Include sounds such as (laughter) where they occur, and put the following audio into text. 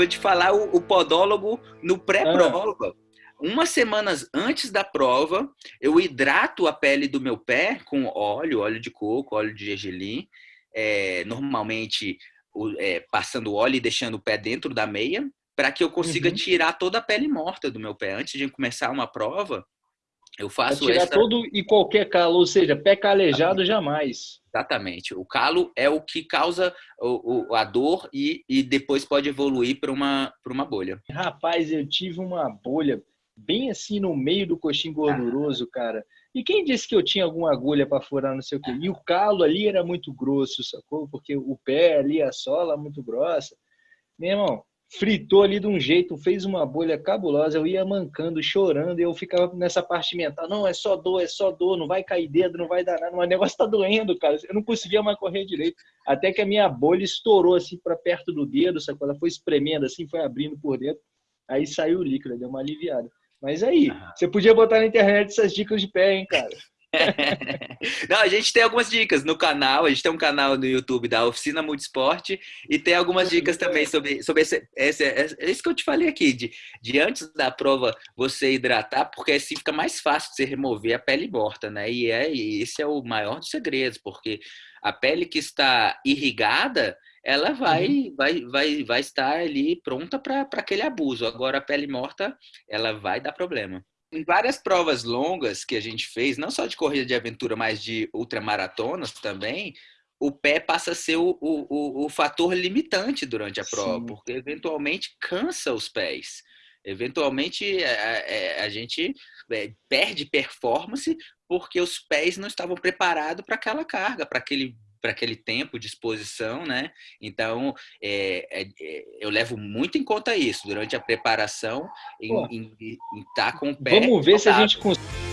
vou te falar o, o podólogo no pré-prova. Ah. Umas semanas antes da prova, eu hidrato a pele do meu pé com óleo, óleo de coco, óleo de gergelim. É, normalmente é, passando óleo e deixando o pé dentro da meia, para que eu consiga uhum. tirar toda a pele morta do meu pé. Antes de começar uma prova, eu faço pra tirar essa... todo e qualquer calo, ou seja, pé calejado jamais. Exatamente. O calo é o que causa o, o, a dor e, e depois pode evoluir para uma, uma bolha. Rapaz, eu tive uma bolha bem assim no meio do coxim gorduroso, cara. E quem disse que eu tinha alguma agulha para furar, não sei o quê? E o calo ali era muito grosso, sacou? Porque o pé ali, a sola muito grossa. Meu irmão, fritou ali de um jeito, fez uma bolha cabulosa, eu ia mancando, chorando, e eu ficava nessa parte mental, não, é só dor, é só dor, não vai cair dedo, não vai dar nada, mas o negócio tá doendo, cara, eu não conseguia mais correr direito, até que a minha bolha estourou assim para perto do dedo, sabe? ela foi espremendo assim, foi abrindo por dentro, aí saiu o líquido, deu uma aliviada. Mas aí, você podia botar na internet essas dicas de pé, hein, cara? (laughs) Não, a gente tem algumas dicas no canal, a gente tem um canal no YouTube da Oficina Multisport e tem algumas dicas também sobre, sobre esse, esse, esse que eu te falei aqui, de, de antes da prova você hidratar, porque assim fica mais fácil de você remover a pele morta, né? E, é, e esse é o maior dos segredos, porque a pele que está irrigada, ela vai, uhum. vai, vai, vai estar ali pronta para aquele abuso. Agora, a pele morta, ela vai dar problema em várias provas longas que a gente fez, não só de corrida de aventura, mas de ultramaratonas também, o pé passa a ser o, o, o, fator limitante durante a prova, Sim. porque eventualmente cansa os pés. Eventualmente a, a, a gente é, perde performance porque os pés não estavam preparados para aquela carga, para aquele para aquele tempo de exposição, né? Então, é, é, eu levo muito em conta isso durante a preparação, em estar tá com o pé. Vamos ver se a gente consegue